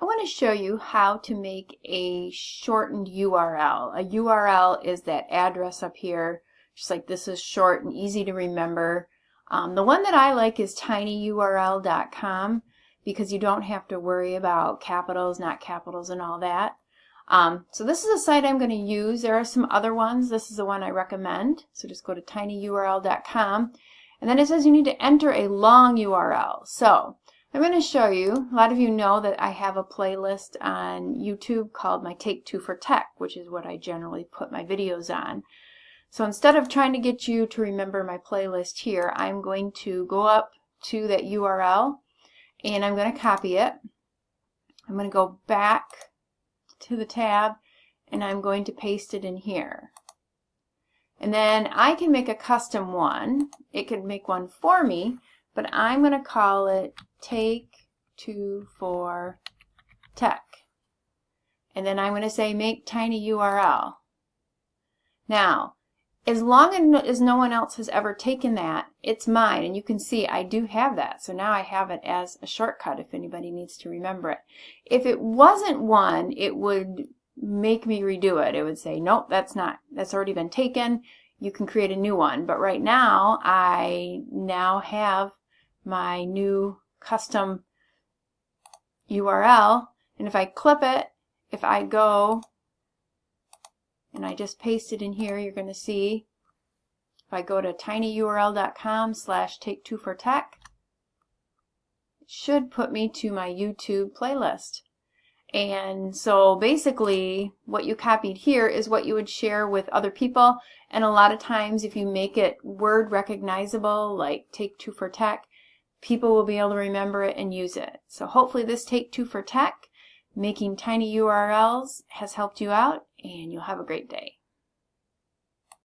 I want to show you how to make a shortened URL. A URL is that address up here, just like this is short and easy to remember. Um, the one that I like is tinyurl.com because you don't have to worry about capitals, not capitals, and all that. Um, so this is a site I'm going to use. There are some other ones. This is the one I recommend. So just go to tinyurl.com. And then it says you need to enter a long URL. So I'm going to show you, a lot of you know that I have a playlist on YouTube called My Take Two for Tech, which is what I generally put my videos on. So instead of trying to get you to remember my playlist here, I'm going to go up to that URL and I'm going to copy it. I'm going to go back to the tab and I'm going to paste it in here. And then I can make a custom one. It could make one for me, but I'm going to call it take two for tech. And then I'm going to say make tiny URL. Now, as long as no one else has ever taken that, it's mine. And you can see I do have that. So now I have it as a shortcut if anybody needs to remember it. If it wasn't one, it would make me redo it. It would say, nope, that's not, that's already been taken. You can create a new one. But right now, I now have my new custom URL. And if I clip it, if I go and I just paste it in here, you're going to see if I go to tinyurl.com slash take two for tech, it should put me to my YouTube playlist. And so basically what you copied here is what you would share with other people. And a lot of times if you make it word recognizable, like Take Two for Tech, people will be able to remember it and use it. So hopefully this Take Two for Tech, making tiny URLs, has helped you out and you'll have a great day.